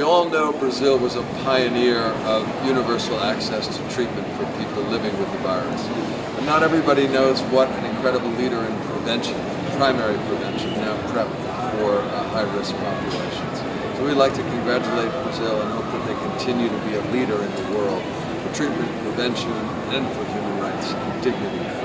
We all know Brazil was a pioneer of universal access to treatment for people living with the virus. But not everybody knows what an incredible leader in prevention, primary prevention, now PrEP for uh, high-risk populations. So we'd like to congratulate Brazil and hope that they continue to be a leader in the world for treatment, prevention, and for human rights and dignity